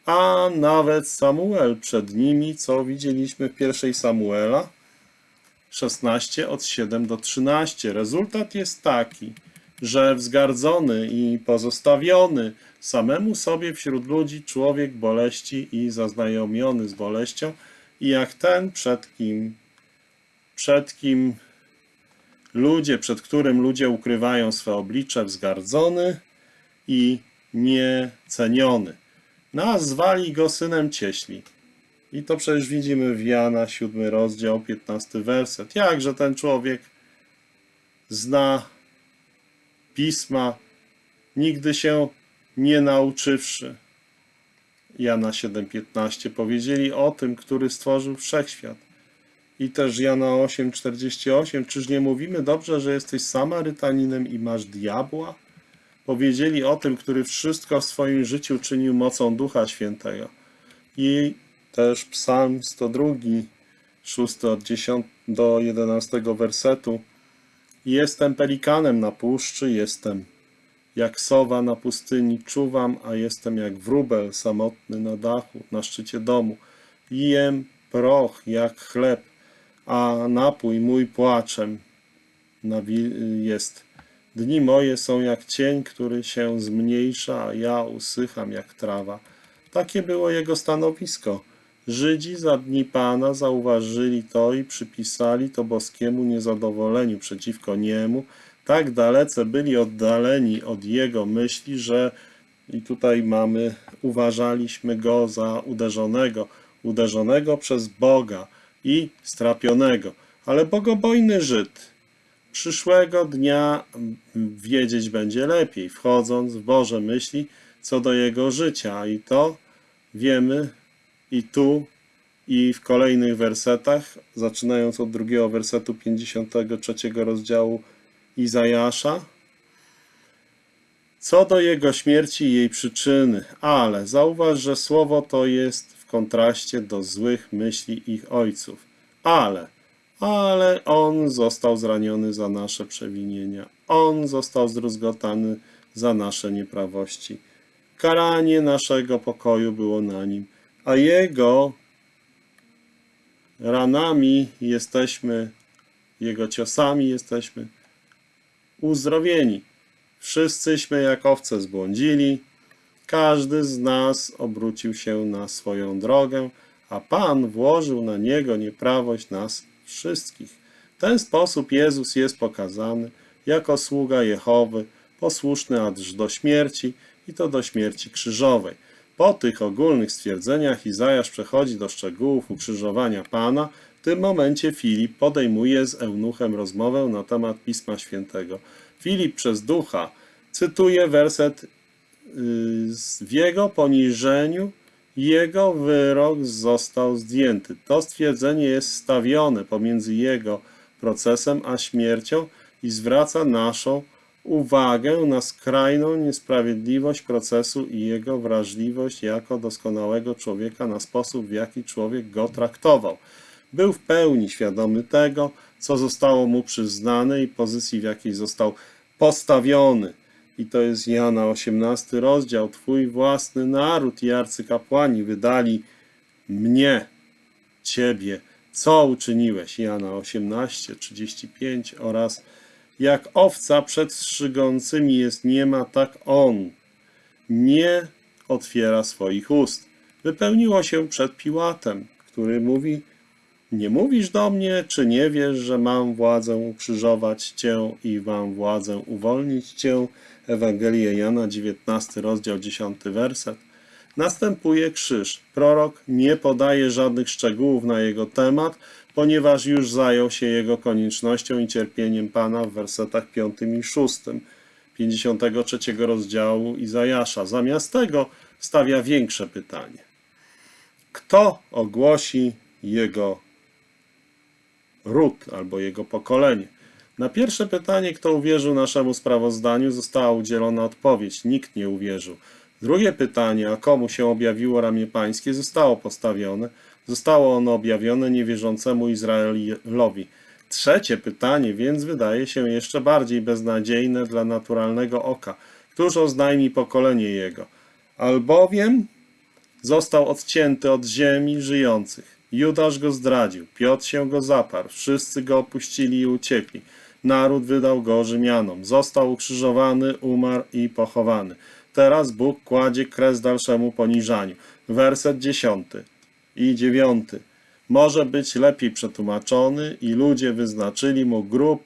A nawet Samuel przed nimi, co widzieliśmy w pierwszej Samuela, 16 od 7 do 13. Rezultat jest taki, że wzgardzony i pozostawiony samemu sobie wśród ludzi człowiek boleści i zaznajomiony z boleścią i jak ten, przed kim, przed kim ludzie, przed którym ludzie ukrywają swe oblicze, wzgardzony i nieceniony. Nazwali go synem cieśli. I to przecież widzimy w Jana 7 rozdział 15 werset. Jakże ten człowiek zna pisma, nigdy się nie nauczywszy. Jana 7:15 powiedzieli o tym, który stworzył wszechświat. I też Jana 8:48, czyż nie mówimy dobrze, że jesteś Samarytaninem i masz diabła? Powiedzieli o tym, który wszystko w swoim życiu czynił mocą Ducha Świętego. I też Psalm 102, 6 od 10 do 11 wersetu. Jestem pelikanem na puszczy, jestem jak sowa na pustyni, czuwam, a jestem jak wróbel samotny na dachu, na szczycie domu. Jem proch jak chleb, a napój mój płaczem jest. Dni moje są jak cień, który się zmniejsza, a ja usycham jak trawa. Takie było jego stanowisko. Żydzi za dni Pana zauważyli to i przypisali to boskiemu niezadowoleniu przeciwko niemu. Tak dalece byli oddaleni od jego myśli, że i tutaj mamy, uważaliśmy go za uderzonego, uderzonego przez Boga i strapionego. Ale bogobojny Żyd przyszłego dnia wiedzieć będzie lepiej, wchodząc w Boże myśli co do jego życia. I to wiemy i tu, i w kolejnych wersetach, zaczynając od drugiego wersetu 53 rozdziału Izajasza, co do jego śmierci i jej przyczyny, ale zauważ, że słowo to jest w kontraście do złych myśli ich ojców. Ale, ale on został zraniony za nasze przewinienia, on został zdruzgotany za nasze nieprawości. Karanie naszego pokoju było na nim a Jego ranami jesteśmy, Jego ciosami jesteśmy uzdrowieni. Wszyscyśmy jak owce zbłądzili, każdy z nas obrócił się na swoją drogę, a Pan włożył na niego nieprawość nas wszystkich. W ten sposób Jezus jest pokazany jako sługa Jehowy, posłuszny aż do śmierci i to do śmierci krzyżowej. Po tych ogólnych stwierdzeniach Izajasz przechodzi do szczegółów ukrzyżowania Pana. Tym momencie Filip podejmuje z eunuchem rozmowę na temat Pisma Świętego. Filip przez ducha cytuje werset yy, w jego poniżeniu jego wyrok został zdjęty. To stwierdzenie jest stawione pomiędzy jego procesem a śmiercią i zwraca naszą uwagę na skrajną niesprawiedliwość procesu i jego wrażliwość jako doskonałego człowieka na sposób, w jaki człowiek go traktował. Był w pełni świadomy tego, co zostało mu przyznane i pozycji, w jakiej został postawiony. I to jest Jana 18 rozdział. Twój własny naród i arcykapłani wydali mnie, ciebie. Co uczyniłeś? Jana 18, 35 oraz jak owca przed strzygącymi jest niema, tak on nie otwiera swoich ust. Wypełniło się przed Piłatem, który mówi nie mówisz do mnie, czy nie wiesz, że mam władzę ukrzyżować Cię i mam władzę uwolnić Cię? Ewangelia Jana, 19 rozdział, 10 werset. Następuje krzyż. Prorok nie podaje żadnych szczegółów na jego temat, ponieważ już zajął się jego koniecznością i cierpieniem Pana w wersetach 5 i 6 53 rozdziału Izajasza. Zamiast tego stawia większe pytanie. Kto ogłosi jego ród albo jego pokolenie? Na pierwsze pytanie, kto uwierzył naszemu sprawozdaniu, została udzielona odpowiedź. Nikt nie uwierzył. Drugie pytanie, a komu się objawiło ramię pańskie, zostało postawione. Zostało ono objawione niewierzącemu Izraelowi. Trzecie pytanie więc wydaje się jeszcze bardziej beznadziejne dla naturalnego oka. Któż oznajmi pokolenie jego? Albowiem został odcięty od ziemi żyjących. Judasz go zdradził, Piotr się go zaparł, wszyscy go opuścili i uciekli. Naród wydał go Rzymianom, został ukrzyżowany, umarł i pochowany. Teraz Bóg kładzie kres dalszemu poniżaniu. Werset dziesiąty i dziewiąty. Może być lepiej przetłumaczony i ludzie wyznaczyli mu grób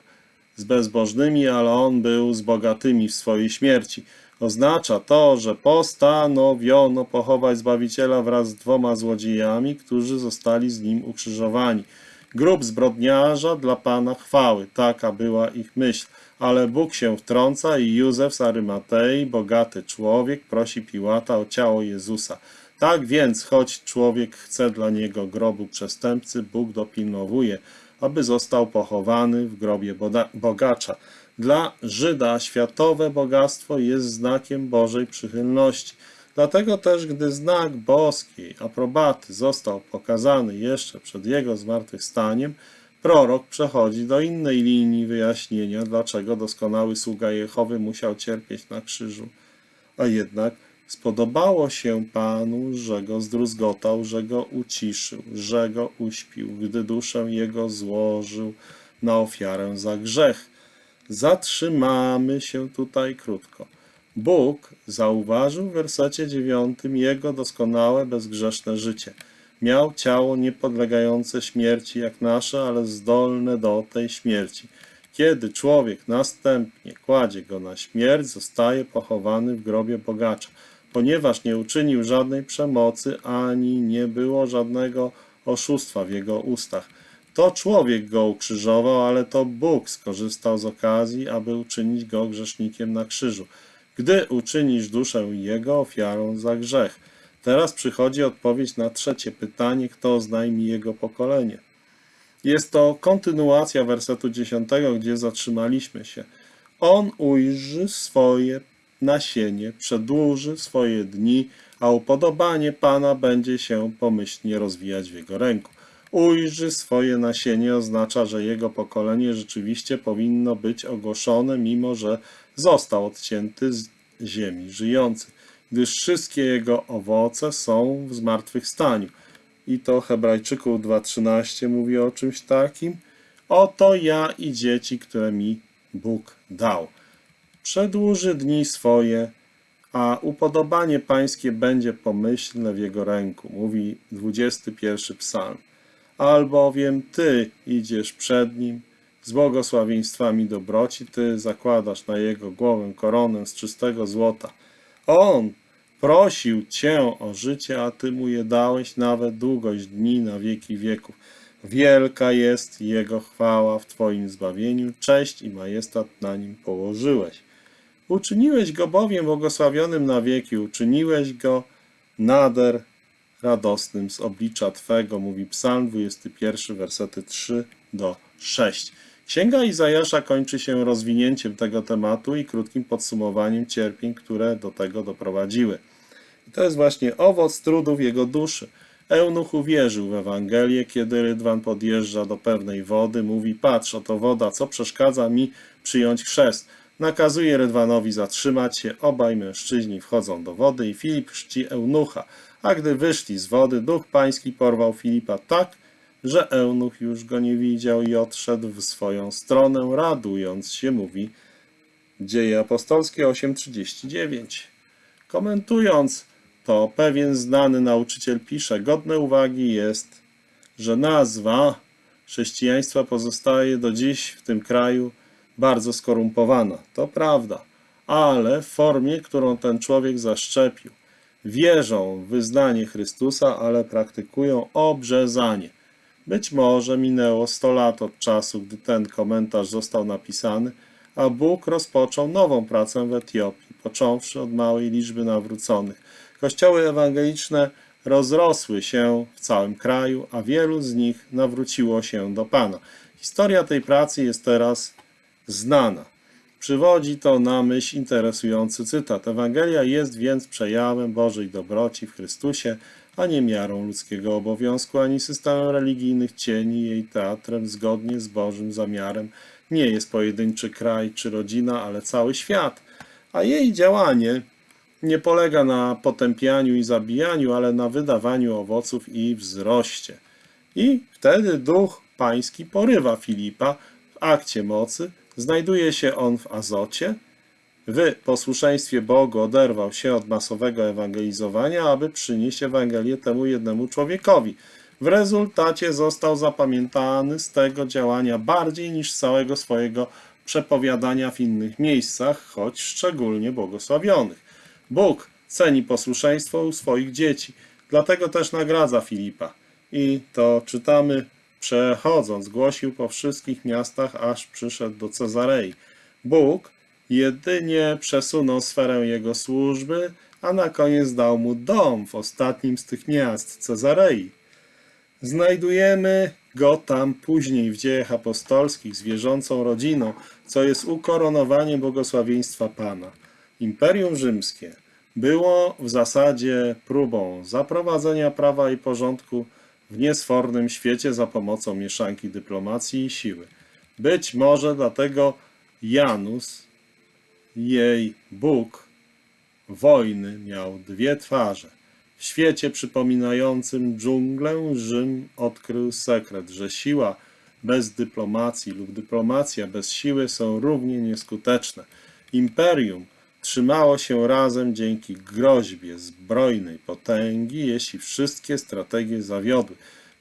z bezbożnymi, ale on był z bogatymi w swojej śmierci. Oznacza to, że postanowiono pochować Zbawiciela wraz z dwoma złodziejami, którzy zostali z nim ukrzyżowani. Grób zbrodniarza dla Pana chwały, taka była ich myśl. Ale Bóg się wtrąca i Józef z Arymatei, bogaty człowiek, prosi Piłata o ciało Jezusa. Tak więc, choć człowiek chce dla niego grobu przestępcy, Bóg dopilnowuje, aby został pochowany w grobie bogacza. Dla Żyda światowe bogactwo jest znakiem Bożej przychylności. Dlatego też, gdy znak boskiej aprobaty został pokazany jeszcze przed jego zmartwychwstaniem, prorok przechodzi do innej linii wyjaśnienia, dlaczego doskonały sługa Jehowy musiał cierpieć na krzyżu. A jednak spodobało się Panu, że go zdruzgotał, że go uciszył, że go uśpił, gdy duszę jego złożył na ofiarę za grzech. Zatrzymamy się tutaj krótko. Bóg zauważył w wersecie dziewiątym jego doskonałe, bezgrzeszne życie. Miał ciało niepodlegające śmierci jak nasze, ale zdolne do tej śmierci. Kiedy człowiek następnie kładzie go na śmierć, zostaje pochowany w grobie bogacza, ponieważ nie uczynił żadnej przemocy, ani nie było żadnego oszustwa w jego ustach. To człowiek go ukrzyżował, ale to Bóg skorzystał z okazji, aby uczynić go grzesznikiem na krzyżu gdy uczynisz duszę jego ofiarą za grzech. Teraz przychodzi odpowiedź na trzecie pytanie, kto oznajmi jego pokolenie. Jest to kontynuacja wersetu 10, gdzie zatrzymaliśmy się. On ujrzy swoje nasienie, przedłuży swoje dni, a upodobanie Pana będzie się pomyślnie rozwijać w jego ręku. Ujrzy swoje nasienie oznacza, że jego pokolenie rzeczywiście powinno być ogłoszone, mimo że został odcięty z ziemi żyjących, gdyż wszystkie jego owoce są w zmartwychwstaniu. I to Hebrajczyków 2.13 mówi o czymś takim. Oto ja i dzieci, które mi Bóg dał. Przedłuży dni swoje, a upodobanie pańskie będzie pomyślne w jego ręku, mówi 21 psalm. Albowiem ty idziesz przed nim z błogosławieństwami dobroci, ty zakładasz na jego głowę koronę z czystego złota. On prosił cię o życie, a ty mu je dałeś nawet długość dni na wieki wieków. Wielka jest Jego chwała w Twoim zbawieniu, cześć i majestat na nim położyłeś. Uczyniłeś go bowiem błogosławionym na wieki, uczyniłeś go nader radosnym z oblicza Twego, mówi Psalm 21, wersety 3 do 6. Księga Izajasza kończy się rozwinięciem tego tematu i krótkim podsumowaniem cierpień, które do tego doprowadziły. I to jest właśnie owoc trudów jego duszy. Eunuch uwierzył w Ewangelię, kiedy Rydwan podjeżdża do pewnej wody, mówi, patrz, oto woda, co przeszkadza mi przyjąć chrzest. Nakazuje Rydwanowi zatrzymać się, obaj mężczyźni wchodzą do wody i Filip chrzci Eunucha. A gdy wyszli z wody, duch pański porwał Filipa tak, że Eunuch już go nie widział i odszedł w swoją stronę, radując się, mówi Dzieje apostolskie 8:39. Komentując to pewien znany nauczyciel pisze, godne uwagi jest, że nazwa chrześcijaństwa pozostaje do dziś w tym kraju bardzo skorumpowana. To prawda, ale w formie, którą ten człowiek zaszczepił. Wierzą w wyznanie Chrystusa, ale praktykują obrzezanie. Być może minęło 100 lat od czasu, gdy ten komentarz został napisany, a Bóg rozpoczął nową pracę w Etiopii, począwszy od małej liczby nawróconych. Kościoły ewangeliczne rozrosły się w całym kraju, a wielu z nich nawróciło się do Pana. Historia tej pracy jest teraz znana. Przywodzi to na myśl interesujący cytat. Ewangelia jest więc przejawem Bożej dobroci w Chrystusie, a nie miarą ludzkiego obowiązku, ani systemem religijnych cieni jej teatrem zgodnie z Bożym zamiarem. Nie jest pojedynczy kraj czy rodzina, ale cały świat, a jej działanie nie polega na potępianiu i zabijaniu, ale na wydawaniu owoców i wzroście. I wtedy duch pański porywa Filipa w akcie mocy, znajduje się on w Azocie, w posłuszeństwie Bogu oderwał się od masowego ewangelizowania, aby przynieść Ewangelię temu jednemu człowiekowi. W rezultacie został zapamiętany z tego działania bardziej niż z całego swojego przepowiadania w innych miejscach, choć szczególnie błogosławionych. Bóg ceni posłuszeństwo u swoich dzieci, dlatego też nagradza Filipa. I to czytamy, przechodząc, głosił po wszystkich miastach, aż przyszedł do Cezarei. Bóg jedynie przesunął sferę jego służby, a na koniec dał mu dom w ostatnim z tych miast, Cezarei. Znajdujemy go tam później w dziejach apostolskich z wierzącą rodziną, co jest ukoronowaniem błogosławieństwa Pana. Imperium Rzymskie było w zasadzie próbą zaprowadzenia prawa i porządku w niesfornym świecie za pomocą mieszanki dyplomacji i siły. Być może dlatego Janus, jej Bóg, wojny miał dwie twarze. W świecie przypominającym dżunglę Rzym odkrył sekret, że siła bez dyplomacji lub dyplomacja bez siły są równie nieskuteczne. Imperium trzymało się razem dzięki groźbie zbrojnej potęgi, jeśli wszystkie strategie zawiodły.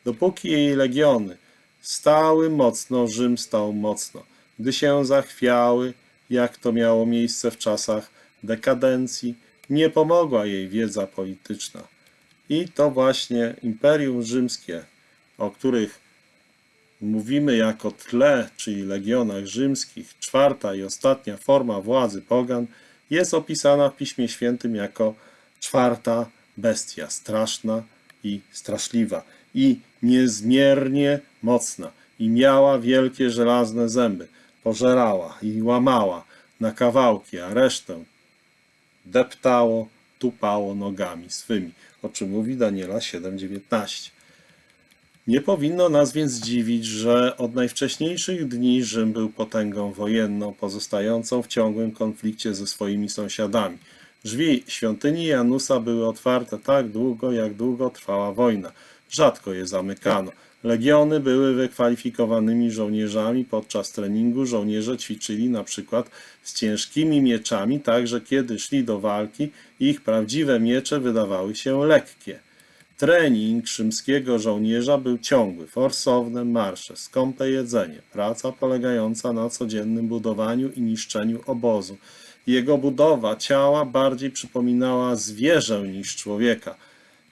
Dopóki jej legiony stały mocno, Rzym stał mocno. Gdy się zachwiały, jak to miało miejsce w czasach dekadencji, nie pomogła jej wiedza polityczna. I to właśnie Imperium Rzymskie, o których mówimy jako tle, czyli legionach rzymskich, czwarta i ostatnia forma władzy pogan, jest opisana w Piśmie Świętym jako czwarta bestia, straszna i straszliwa i niezmiernie mocna i miała wielkie żelazne zęby, pożerała i łamała na kawałki, a resztę deptało, tupało nogami swymi, o czym mówi Daniela 7,19. Nie powinno nas więc dziwić, że od najwcześniejszych dni Rzym był potęgą wojenną, pozostającą w ciągłym konflikcie ze swoimi sąsiadami. Drzwi świątyni Janusa były otwarte tak długo, jak długo trwała wojna. Rzadko je zamykano. Legiony były wykwalifikowanymi żołnierzami. Podczas treningu żołnierze ćwiczyli na przykład z ciężkimi mieczami, tak że kiedy szli do walki, ich prawdziwe miecze wydawały się lekkie. Trening rzymskiego żołnierza był ciągły, forsowne marsze, skąpe jedzenie, praca polegająca na codziennym budowaniu i niszczeniu obozu. Jego budowa ciała bardziej przypominała zwierzę niż człowieka.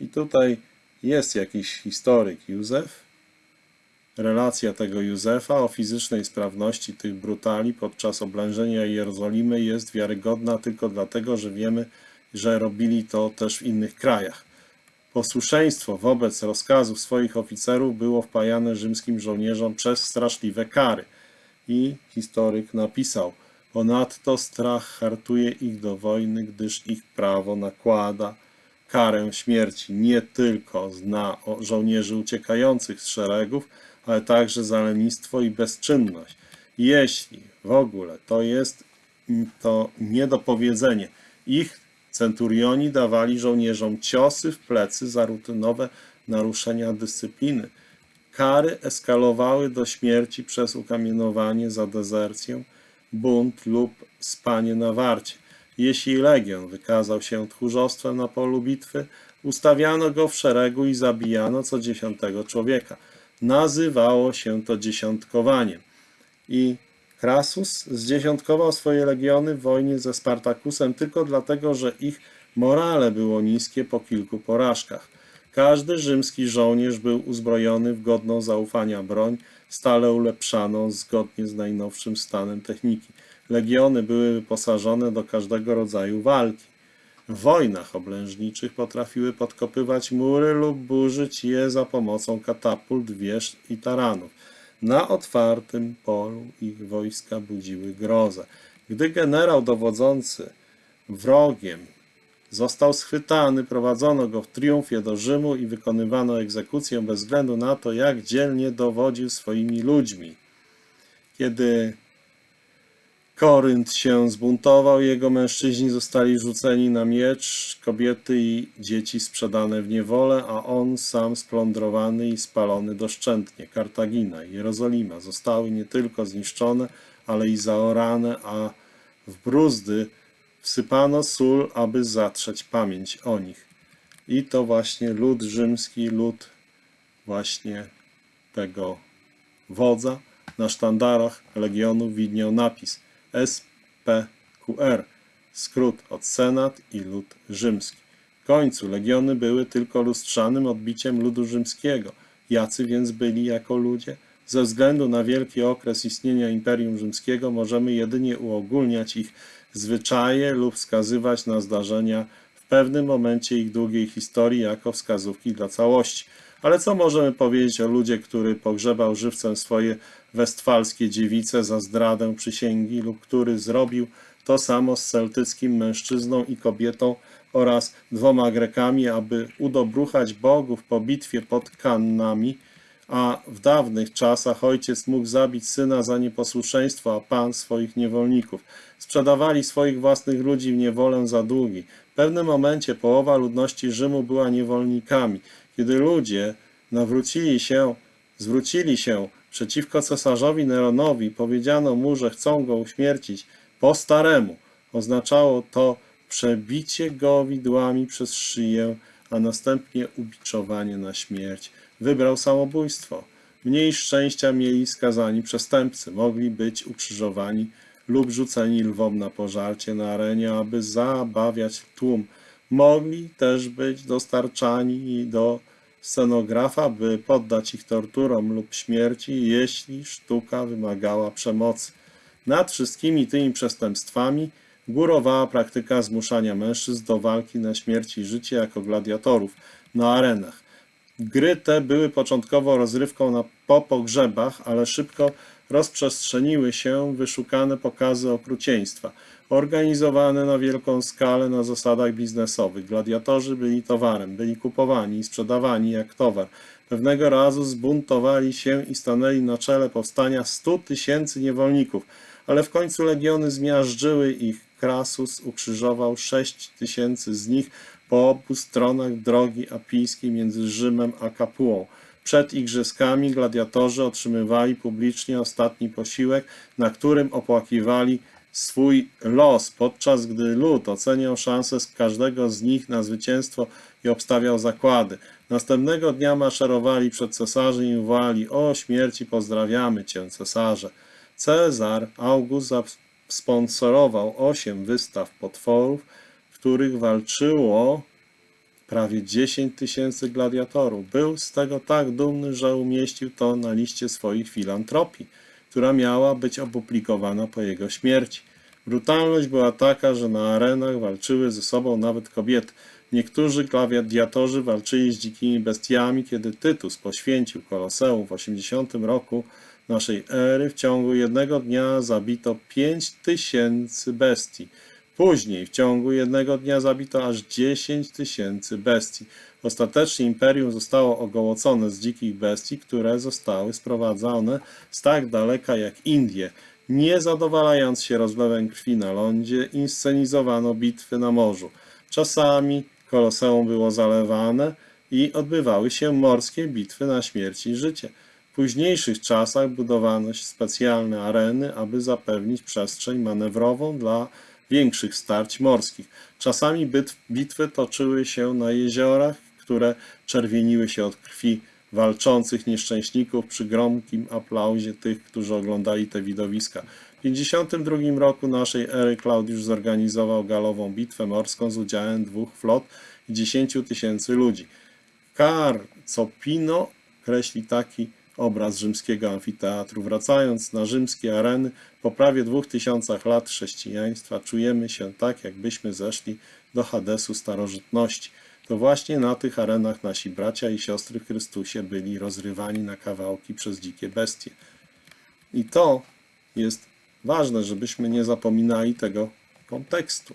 I tutaj jest jakiś historyk Józef, Relacja tego Józefa o fizycznej sprawności tych brutali podczas oblężenia Jerozolimy jest wiarygodna tylko dlatego, że wiemy, że robili to też w innych krajach. Posłuszeństwo wobec rozkazów swoich oficerów było wpajane rzymskim żołnierzom przez straszliwe kary. I historyk napisał, ponadto strach hartuje ich do wojny, gdyż ich prawo nakłada karę śmierci nie tylko na żołnierzy uciekających z szeregów, ale także za lenistwo i bezczynność. Jeśli w ogóle to jest to niedopowiedzenie, ich centurioni dawali żołnierzom ciosy w plecy za rutynowe naruszenia dyscypliny. Kary eskalowały do śmierci przez ukamienowanie za dezercję, bunt lub spanie na warcie. Jeśli legion wykazał się tchórzostwem na polu bitwy, ustawiano go w szeregu i zabijano co dziesiątego człowieka. Nazywało się to dziesiątkowaniem. I Krasus zdziesiątkował swoje legiony w wojnie ze Spartakusem tylko dlatego, że ich morale było niskie po kilku porażkach. Każdy rzymski żołnierz był uzbrojony w godną zaufania broń, stale ulepszaną zgodnie z najnowszym stanem techniki. Legiony były wyposażone do każdego rodzaju walki. W wojnach oblężniczych potrafiły podkopywać mury lub burzyć je za pomocą katapult, wież i taranów. Na otwartym polu ich wojska budziły grozę. Gdy generał dowodzący wrogiem został schwytany, prowadzono go w triumfie do Rzymu i wykonywano egzekucję bez względu na to, jak dzielnie dowodził swoimi ludźmi. Kiedy Korynt się zbuntował, jego mężczyźni zostali rzuceni na miecz, kobiety i dzieci sprzedane w niewolę, a on sam splądrowany i spalony doszczętnie. Kartagina i Jerozolima zostały nie tylko zniszczone, ale i zaorane, a w bruzdy wsypano sól, aby zatrzeć pamięć o nich. I to właśnie lud rzymski, lud właśnie tego wodza. Na sztandarach legionów widniał napis SPQR, skrót od Senat i lud rzymski. W końcu legiony były tylko lustrzanym odbiciem ludu rzymskiego. Jacy więc byli jako ludzie? Ze względu na wielki okres istnienia Imperium Rzymskiego możemy jedynie uogólniać ich zwyczaje lub wskazywać na zdarzenia w pewnym momencie ich długiej historii jako wskazówki dla całości. Ale co możemy powiedzieć o ludzie, który pogrzebał żywcem swoje westfalskie dziewice za zdradę przysięgi lub który zrobił to samo z celtyckim mężczyzną i kobietą oraz dwoma Grekami, aby udobruchać bogów po bitwie pod Kannami, a w dawnych czasach ojciec mógł zabić syna za nieposłuszeństwo, a pan swoich niewolników. Sprzedawali swoich własnych ludzi w niewolę za długi. W pewnym momencie połowa ludności Rzymu była niewolnikami. Kiedy ludzie nawrócili się, zwrócili się przeciwko cesarzowi Neronowi, powiedziano mu, że chcą go uśmiercić po staremu. Oznaczało to przebicie go widłami przez szyję, a następnie ubiczowanie na śmierć. Wybrał samobójstwo. Mniej szczęścia mieli skazani przestępcy. Mogli być ukrzyżowani lub rzuceni lwom na pożarcie na arenie, aby zabawiać tłum. Mogli też być dostarczani do scenografa, by poddać ich torturom lub śmierci, jeśli sztuka wymagała przemocy. Nad wszystkimi tymi przestępstwami górowała praktyka zmuszania mężczyzn do walki na śmierć i życie jako gladiatorów na arenach. Gry te były początkowo rozrywką na, po pogrzebach, ale szybko rozprzestrzeniły się wyszukane pokazy okrucieństwa, organizowane na wielką skalę na zasadach biznesowych. Gladiatorzy byli towarem, byli kupowani i sprzedawani jak towar. Pewnego razu zbuntowali się i stanęli na czele powstania 100 tysięcy niewolników, ale w końcu legiony zmiażdżyły ich. Krasus ukrzyżował 6 tysięcy z nich po obu stronach drogi apijskiej między Rzymem a Kapuą. Przed igrzyskami gladiatorzy otrzymywali publicznie ostatni posiłek, na którym opłakiwali swój los, podczas gdy lud oceniał szanse z każdego z nich na zwycięstwo i obstawiał zakłady. Następnego dnia maszerowali przed cesarzem i wołali: O śmierci, pozdrawiamy cię, cesarze. Cezar August sponsorował osiem wystaw potworów, w których walczyło prawie 10 tysięcy gladiatorów. Był z tego tak dumny, że umieścił to na liście swoich filantropii, która miała być opublikowana po jego śmierci. Brutalność była taka, że na arenach walczyły ze sobą nawet kobiety. Niektórzy gladiatorzy walczyli z dzikimi bestiami, kiedy Tytus poświęcił Koloseum w 80 roku naszej ery. W ciągu jednego dnia zabito 5 tysięcy bestii. Później w ciągu jednego dnia zabito aż 10 tysięcy bestii. Ostatecznie imperium zostało ogołocone z dzikich bestii, które zostały sprowadzone z tak daleka jak Indie. Nie zadowalając się rozlewem krwi na lądzie, inscenizowano bitwy na morzu. Czasami koloseum było zalewane i odbywały się morskie bitwy na śmierć i życie. W późniejszych czasach budowano specjalne areny, aby zapewnić przestrzeń manewrową dla większych starć morskich. Czasami bitwy toczyły się na jeziorach, które czerwieniły się od krwi walczących nieszczęśników przy gromkim aplauzie tych, którzy oglądali te widowiska. W 52 roku naszej ery Klaudiusz zorganizował galową bitwę morską z udziałem dwóch flot i 10 tysięcy ludzi. Carcopino kreśli taki obraz rzymskiego amfiteatru. Wracając na rzymskie areny, po prawie dwóch tysiącach lat chrześcijaństwa czujemy się tak, jakbyśmy zeszli do Hadesu starożytności. To właśnie na tych arenach nasi bracia i siostry w Chrystusie byli rozrywani na kawałki przez dzikie bestie. I to jest ważne, żebyśmy nie zapominali tego kontekstu.